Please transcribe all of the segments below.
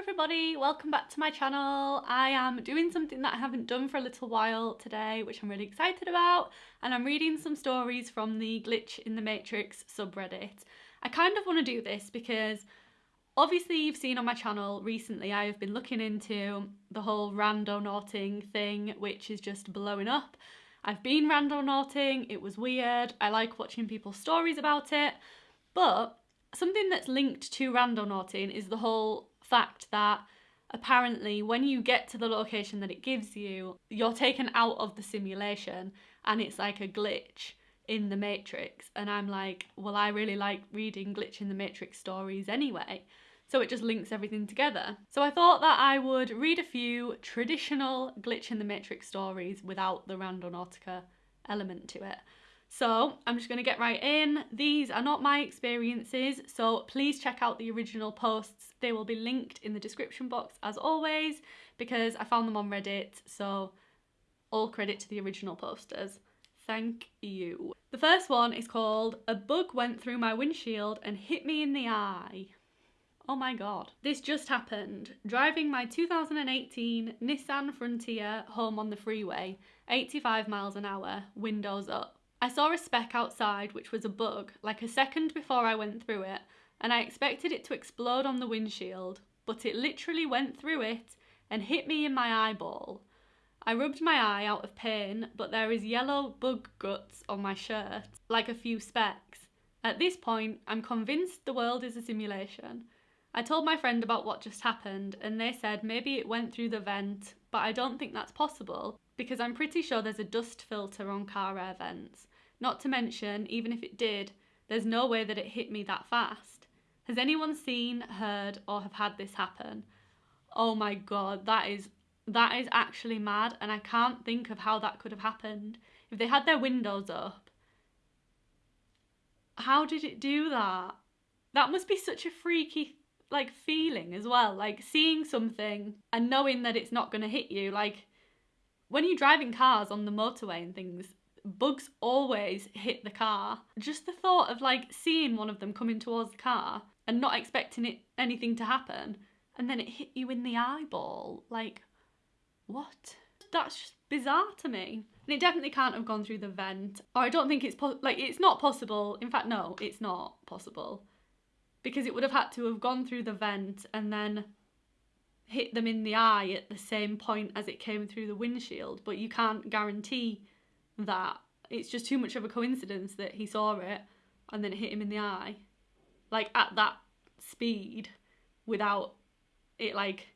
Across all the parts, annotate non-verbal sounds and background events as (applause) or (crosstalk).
everybody, welcome back to my channel. I am doing something that I haven't done for a little while today, which I'm really excited about, and I'm reading some stories from the Glitch in the Matrix subreddit. I kind of want to do this because obviously you've seen on my channel recently I have been looking into the whole randonauting thing, which is just blowing up. I've been randonauting, it was weird, I like watching people's stories about it, but something that's linked to randonauting is the whole fact that apparently when you get to the location that it gives you, you're taken out of the simulation and it's like a glitch in the Matrix. And I'm like, well, I really like reading Glitch in the Matrix stories anyway. So it just links everything together. So I thought that I would read a few traditional Glitch in the Matrix stories without the Randonautica element to it. So I'm just going to get right in. These are not my experiences, so please check out the original posts. They will be linked in the description box as always because I found them on Reddit, so all credit to the original posters. Thank you. The first one is called A Bug Went Through My Windshield and Hit Me in the Eye. Oh my god. This just happened. Driving my 2018 Nissan Frontier home on the freeway, 85 miles an hour, windows up. I saw a speck outside which was a bug, like a second before I went through it, and I expected it to explode on the windshield, but it literally went through it and hit me in my eyeball. I rubbed my eye out of pain, but there is yellow bug guts on my shirt, like a few specks. At this point, I'm convinced the world is a simulation. I told my friend about what just happened, and they said maybe it went through the vent, but I don't think that's possible because I'm pretty sure there's a dust filter on car air vents. Not to mention, even if it did, there's no way that it hit me that fast. Has anyone seen, heard, or have had this happen? Oh my god, that is that is actually mad and I can't think of how that could have happened. If they had their windows up, how did it do that? That must be such a freaky like feeling as well, like seeing something and knowing that it's not going to hit you. Like when you're driving cars on the motorway and things, bugs always hit the car. Just the thought of like seeing one of them coming towards the car and not expecting it anything to happen and then it hit you in the eyeball. Like, what? That's just bizarre to me. And it definitely can't have gone through the vent. Or I don't think it's like it's not possible. In fact, no, it's not possible. Because it would have had to have gone through the vent and then hit them in the eye at the same point as it came through the windshield. But you can't guarantee that it's just too much of a coincidence that he saw it and then it hit him in the eye like at that speed without it like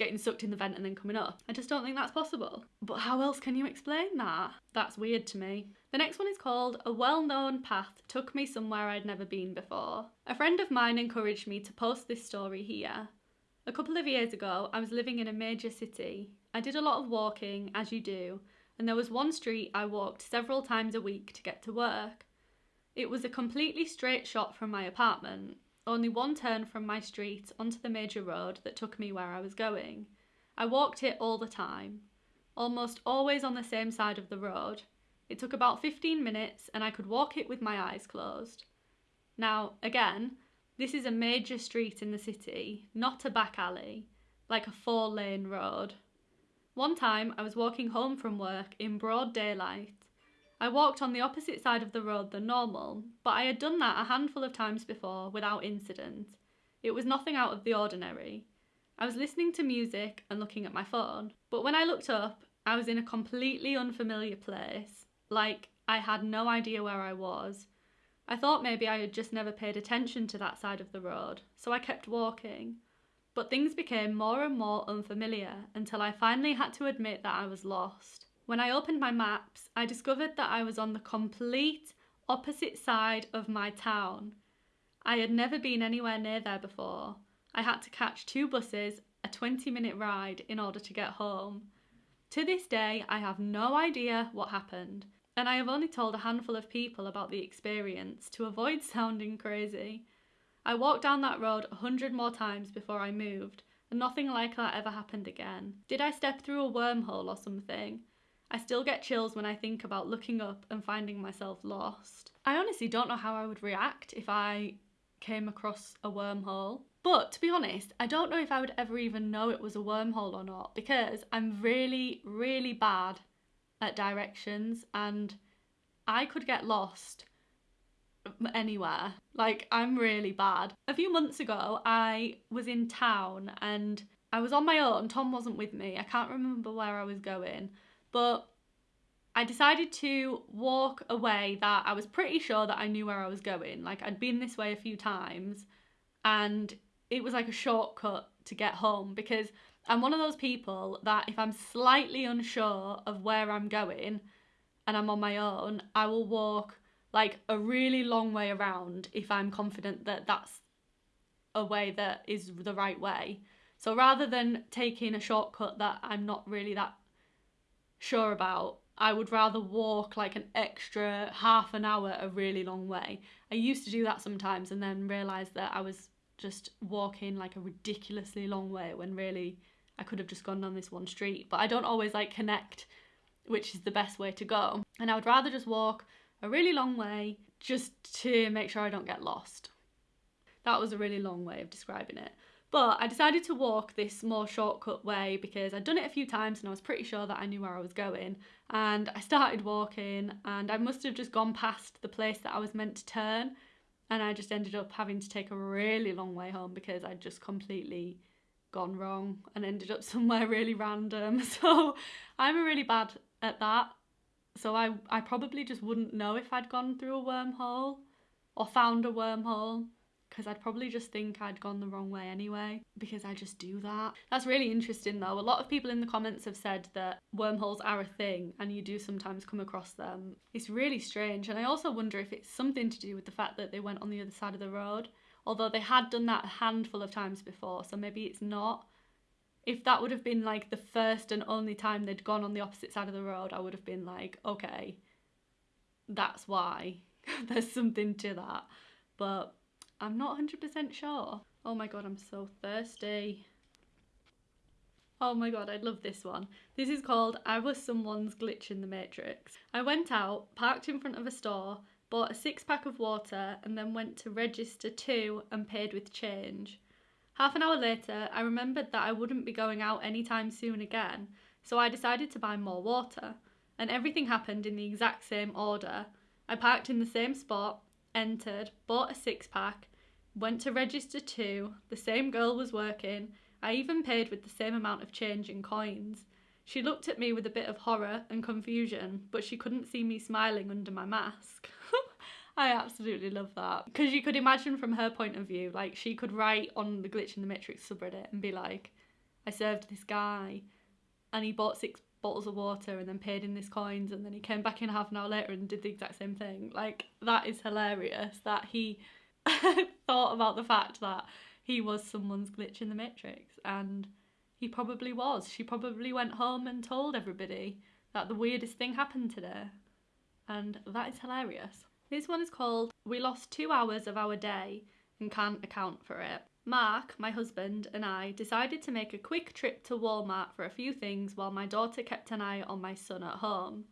getting sucked in the vent and then coming up. I just don't think that's possible. But how else can you explain that? That's weird to me. The next one is called A Well-Known Path Took Me Somewhere I'd Never Been Before. A friend of mine encouraged me to post this story here. A couple of years ago, I was living in a major city. I did a lot of walking, as you do, and there was one street I walked several times a week to get to work. It was a completely straight shot from my apartment, only one turn from my street onto the major road that took me where I was going. I walked it all the time, almost always on the same side of the road. It took about 15 minutes and I could walk it with my eyes closed. Now, again, this is a major street in the city, not a back alley, like a four lane road. One time I was walking home from work in broad daylight. I walked on the opposite side of the road than normal, but I had done that a handful of times before without incident. It was nothing out of the ordinary. I was listening to music and looking at my phone, but when I looked up, I was in a completely unfamiliar place. Like, I had no idea where I was. I thought maybe I had just never paid attention to that side of the road, so I kept walking. But things became more and more unfamiliar until I finally had to admit that I was lost. When I opened my maps, I discovered that I was on the complete opposite side of my town. I had never been anywhere near there before. I had to catch two buses, a 20 minute ride in order to get home. To this day, I have no idea what happened, and I have only told a handful of people about the experience to avoid (laughs) sounding crazy. I walked down that road a hundred more times before I moved, and nothing like that ever happened again. Did I step through a wormhole or something? I still get chills when I think about looking up and finding myself lost. I honestly don't know how I would react if I came across a wormhole. But to be honest, I don't know if I would ever even know it was a wormhole or not because I'm really, really bad at directions and I could get lost anywhere. Like, I'm really bad. A few months ago, I was in town and I was on my own. Tom wasn't with me. I can't remember where I was going, but I decided to walk a way that I was pretty sure that I knew where I was going. Like, I'd been this way a few times and it was like a shortcut to get home because I'm one of those people that if I'm slightly unsure of where I'm going and I'm on my own, I will walk like a really long way around if I'm confident that that's a way that is the right way. So rather than taking a shortcut that I'm not really that sure about, I would rather walk like an extra half an hour a really long way. I used to do that sometimes and then realised that I was just walking like a ridiculously long way when really I could have just gone down this one street. But I don't always like connect which is the best way to go. And I would rather just walk a really long way just to make sure I don't get lost. That was a really long way of describing it. But I decided to walk this more shortcut way because I'd done it a few times and I was pretty sure that I knew where I was going. And I started walking and I must have just gone past the place that I was meant to turn. And I just ended up having to take a really long way home because I'd just completely gone wrong and ended up (laughs) somewhere really random. (laughs) So I'm really bad at that. So I, I probably just wouldn't know if I'd gone through a wormhole or found a wormhole because I'd probably just think I'd gone the wrong way anyway because I just do that. That's really interesting though. A lot of people in the comments have said that wormholes are a thing and you do sometimes come across them. It's really strange and I also wonder if it's something to do with the fact that they went on the other side of the road. Although they had done that a handful of times before, so maybe it's not if that would have been like the first and only time they'd gone on the opposite side of the road, I would have been like, okay, that's why. (laughs) There's something to that. But I'm not 100% sure. Oh my god, I'm so thirsty. Oh my god, I love this one. This is called I Was Someone's Glitch in the Matrix. I went out, parked in front of a store, bought a six pack of water, and then went to register two and paid with change. Half an hour later, I remembered that I wouldn't be going out anytime soon again, so I decided to buy more water. And everything happened in the exact same order. I parked in the same spot, entered, bought a six pack, went to register two, the same girl was working, I even paid with the same amount of change in coins. She looked at me with a bit of horror and confusion, but she couldn't see me smiling under my mask. (laughs) I absolutely love that. Because you could imagine from her point of view, like she could write on the Glitch in the Matrix subreddit and be like, I served this guy and he bought six bottles of water and then paid in this coins and then he came back in half an hour later and did the exact same thing. Like, that is hilarious that he (laughs) thought about the fact that he was someone's glitch in the Matrix and he probably was. She probably went home and told everybody that the weirdest thing happened today. And that is hilarious. This one is called We Lost Two Hours of Our Day and Can't Account for It. Mark, my husband, and I decided to make a quick trip to Walmart for a few things while my daughter kept an eye on my son at home.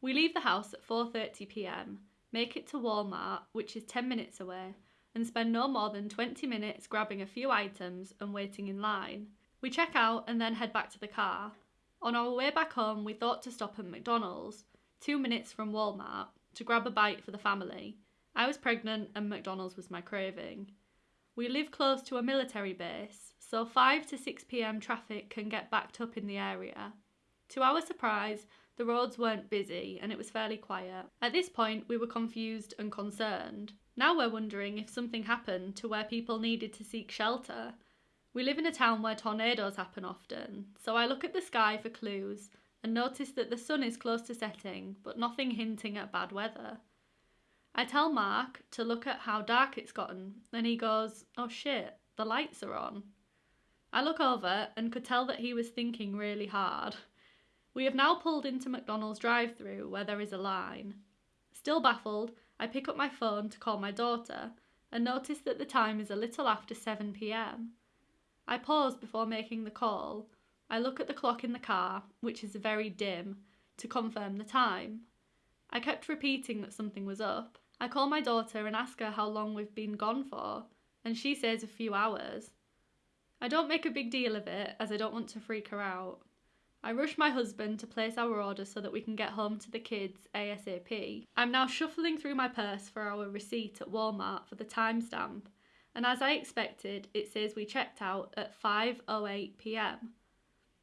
We leave the house at 4:30 p.m., make it to Walmart, which is 10 minutes away, and spend no more than 20 minutes grabbing a few items and waiting in line. We check out and then head back to the car. On our way back home, we thought to stop at McDonald's, 2 minutes from Walmart, to grab a bite for the family. I was pregnant and McDonald's was my craving. We live close to a military base, so 5 to 6 pm traffic can get backed up in the area. To our surprise, the roads weren't busy and it was fairly quiet. At this point, we were confused and concerned. Now we're wondering if something happened to where people needed to seek shelter. We live in a town where tornadoes happen often, so I look at the sky for clues and notice that the sun is close to setting, but nothing hinting at bad weather. I tell Mark to look at how dark it's gotten, and he goes, Oh shit, the lights are on. I look over and could tell that he was thinking really hard. We have now pulled into McDonald's drive through where there is a line. Still baffled, I pick up my phone to call my daughter and notice that the time is a little after 7 pm. I pause before making the call I look at the clock in the car, which is very dim, to confirm the time. I kept repeating that something was up. I call my daughter and ask her how long we've been gone for. and she says a few hours. I don't make a big deal of it as I don't want to freak her out. I rush my husband to place our order so that we can get home to the kids ASAP. I'm now shuffling through my purse for our receipt at Walmart for the timestamp, and as I expected, it says we checked out at 5:08 p.m.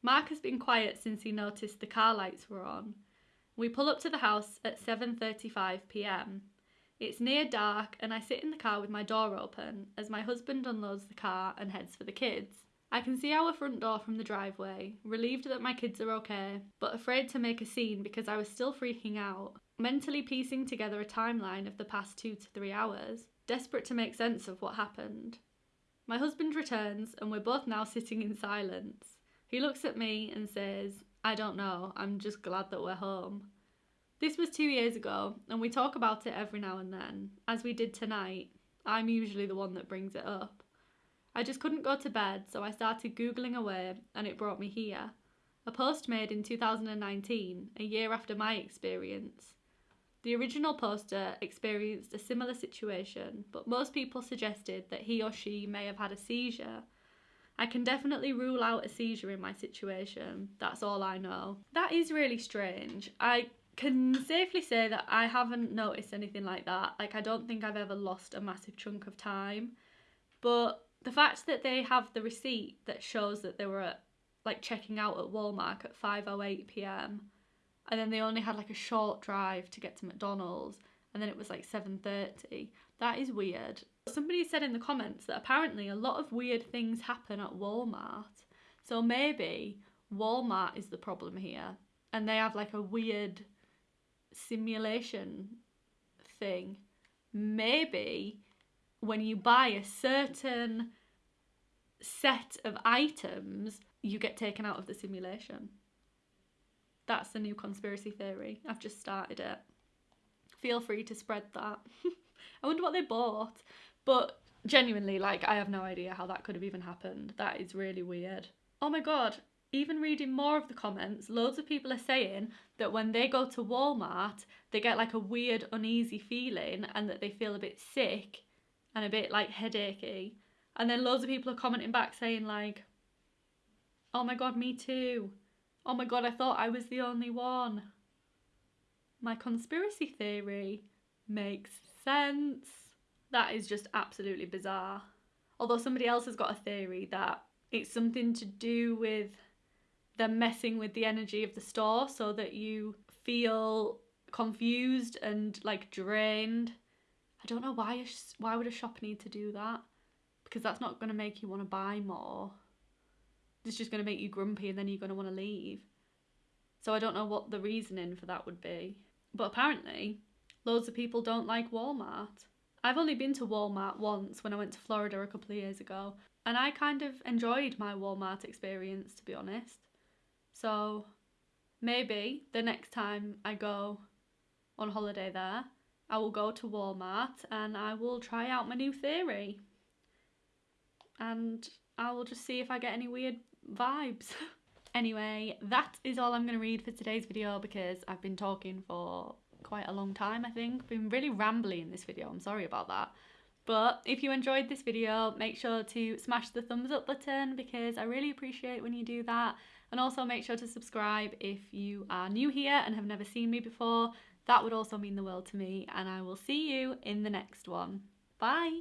Mark has been quiet since he noticed the car lights were on. We pull up to the house at 7:35 p.m. It's near dark and I sit in the car with my door open as my husband unloads the car and heads for the kids. I can see our front door from the driveway, relieved that my kids are okay, but afraid to make a scene because I was still freaking out, mentally piecing together a timeline of the past two to three hours, desperate to make sense of what happened. My husband returns and we're both now sitting in silence. He looks at me and says, I don't know, I'm just glad that we're home. This was two years ago, and we talk about it every now and then, as we did tonight. I'm usually the one that brings it up. I just couldn't go to bed, so I started Googling away and it brought me here. A post made in 2019, a year after my experience. The original poster experienced a similar situation, but most people suggested that he or she may have had a seizure. I can definitely rule out a seizure in my situation. That's all I know. That is really strange. I can safely say that I haven't noticed anything like that. Like, I don't think I've ever lost a massive chunk of time. But the fact that they have the receipt that shows that they were at, like checking out at Walmart at 5:08 p.m. and then they only had like a short drive to get to McDonald's and then it was like 7:30. That is weird. Somebody said in the comments that apparently a lot of weird things happen at Walmart. So maybe Walmart is the problem here and they have like a weird simulation thing. Maybe when you buy a certain set of items, you get taken out of the simulation. That's the new conspiracy theory. I've just started it. Feel free to spread that. (laughs) I wonder what they bought. But genuinely, like, I have no idea how that could have even happened. That is really weird. Oh my god, even reading more of the comments, loads of people are saying that when they go to Walmart, they get like a weird, uneasy feeling and that they feel a bit sick and a bit like headachy. And then loads of people are commenting back saying like, "Oh my god, me too. Oh my god, I thought I was the only one." My conspiracy theory makes sense. That is just absolutely bizarre. Although somebody else has got a theory that it's something to do with them messing with the energy of the store so that you feel confused and like drained I don't know why why would a shop need to do that? Because that's not going to make you want to buy more. It's just going to make you grumpy and then you're going to want to leave. So I don't know what the reasoning for that would be. But apparently, loads of people don't like Walmart. I've only been to Walmart once when I went to Florida a couple of years ago, and I kind of enjoyed my Walmart experience to be honest. So maybe the next time I go on holiday there, I will go to Walmart and I will try out my new theory. And I will just see if I get any weird vibes. (laughs) anyway, that is all I'm going to read for today's video because I've been talking for quite a long time, I think. Been really rambly in this video, I'm sorry about that. But if you enjoyed this video, make sure to smash the thumbs up button because I really appreciate when you do that. And also make sure to subscribe if you are new here and have never seen me before that would also mean the world to me, and I will see you in the next one. Bye!